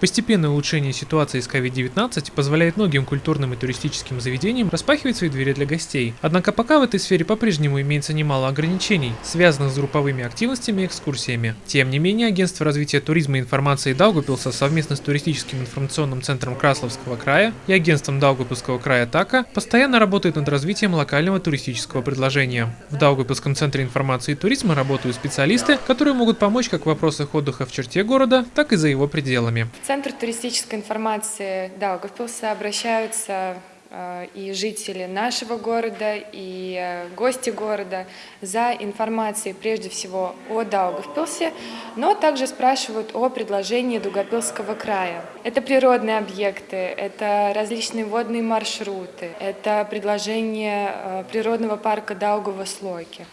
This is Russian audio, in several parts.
Постепенное улучшение ситуации с COVID-19 позволяет многим культурным и туристическим заведениям распахивать свои двери для гостей. Однако пока в этой сфере по-прежнему имеется немало ограничений, связанных с групповыми активностями и экскурсиями. Тем не менее, Агентство развития туризма и информации Даугупилса совместно с туристическим информационным центром Красловского края и агентством Даугупилского края ТАКа постоянно работает над развитием локального туристического предложения. В Даугупилском центре информации и туризма работают специалисты, которые могут помочь как в вопросах отдыха в черте города, так и за его пределами. Центр туристической информации Даугавпилса обращаются э, и жители нашего города, и э, гости города за информацией прежде всего о Даугавпилсе, но также спрашивают о предложении Дугопилского края. Это природные объекты, это различные водные маршруты, это предложение э, природного парка Даугава-Слойки.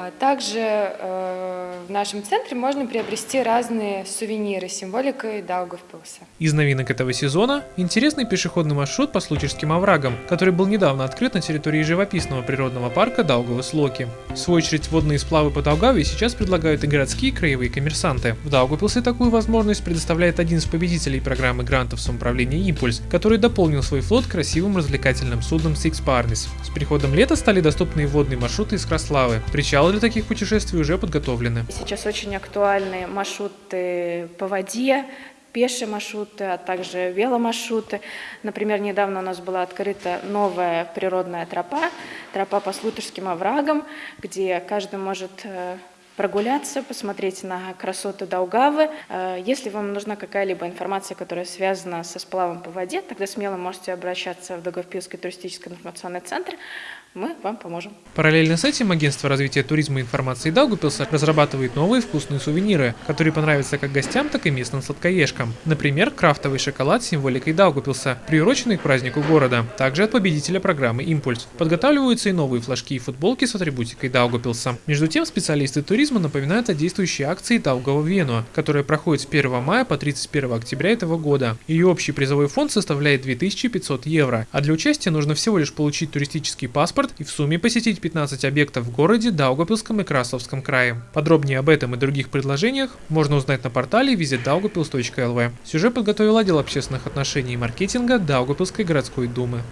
А также э, в нашем центре можно приобрести разные сувениры с символикой Даугавпилса. Из новинок этого сезона – интересный пешеходный маршрут по Случерским оврагам, который был недавно открыт на территории живописного природного парка Даугавы-Слоки. В свою очередь, водные сплавы по Даугаве сейчас предлагают и городские и краевые коммерсанты. В Даугавпилсе такую возможность предоставляет один из победителей программы грантов самоуправления «Импульс», который дополнил свой флот красивым развлекательным судном Six Parnis. С приходом лета стали доступны и водные маршруты из Краславы. Причал для таких путешествий уже подготовлены. Сейчас очень актуальны маршруты по воде, пешие маршруты, а также веломаршруты. Например, недавно у нас была открыта новая природная тропа, тропа по Слутерским оврагам, где каждый может э, прогуляться, посмотреть на красоты Даугавы. Э, если вам нужна какая-либо информация, которая связана со сплавом по воде, тогда смело можете обращаться в Даугавпилский туристический информационный центр мы вам поможем. Параллельно с этим агентство развития туризма и информации Даугупилса разрабатывает новые вкусные сувениры, которые понравятся как гостям, так и местным сладкоежкам. Например, крафтовый шоколад с символикой Даугупилса, приуроченный к празднику города. Также от победителя программы «Импульс». Подготавливаются и новые флажки и футболки с атрибутикой Даугупилса. Между тем, специалисты туризма напоминают о действующей акции Даугава Вену, которая проходит с 1 мая по 31 октября этого года. Ее общий призовой фонд составляет 2500 евро, а для участия нужно всего лишь получить туристический паспорт и в сумме посетить 15 объектов в городе Даугапилском и Красловском крае. Подробнее об этом и других предложениях можно узнать на портале visitdaugapils.lv. Сюжет подготовил отдел общественных отношений и маркетинга Даугапилской городской думы.